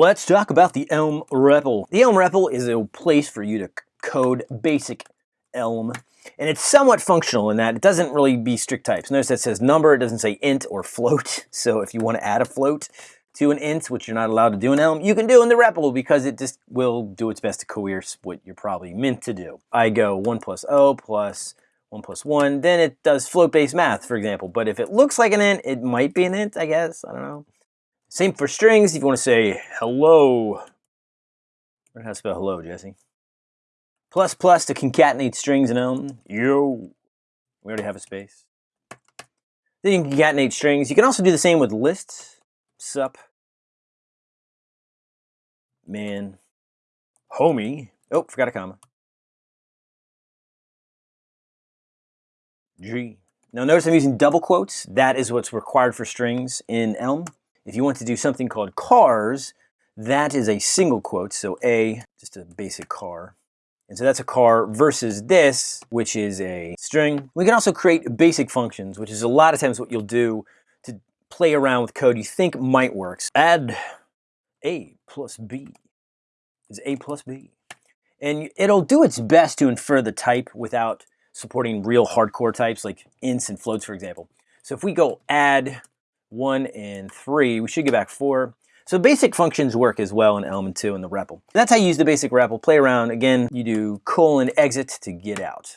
Let's talk about the Elm REPL. The Elm REPL is a place for you to code basic Elm. And it's somewhat functional in that it doesn't really be strict types. Notice that says number, it doesn't say int or float. So if you want to add a float to an int, which you're not allowed to do in Elm, you can do in the REPL because it just will do its best to coerce what you're probably meant to do. I go 1 plus O plus 1 plus 1, then it does float-based math, for example. But if it looks like an int, it might be an int, I guess. I don't know. Same for strings. If you want to say hello, learn how to spell hello, Jesse. Plus plus to concatenate strings in Elm. Yo. We already have a space. Then you can concatenate strings. You can also do the same with lists. Sup. Man. Homie. Oh, forgot a comma. G. Now notice I'm using double quotes. That is what's required for strings in Elm. If you want to do something called cars, that is a single quote. So A, just a basic car. And so that's a car versus this, which is a string. We can also create basic functions, which is a lot of times what you'll do to play around with code you think might work. So Add A plus B is A plus B. And it'll do its best to infer the type without supporting real hardcore types like ints and floats, for example. So if we go add one and three, we should get back four. So basic functions work as well in Element 2 and the REPL. That's how you use the basic REPL. Play around. Again, you do colon exit to get out.